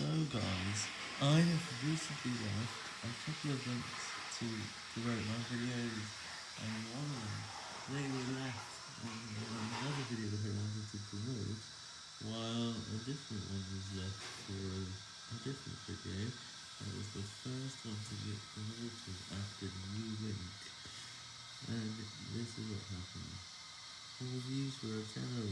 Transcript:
So guys, I have recently left a couple of links to promote my videos, and one of them, they were left on another video that I wanted to promote, while a different one was left for a different video, that was the first one to get promoted after the new link, and this is what happened. All views were a 10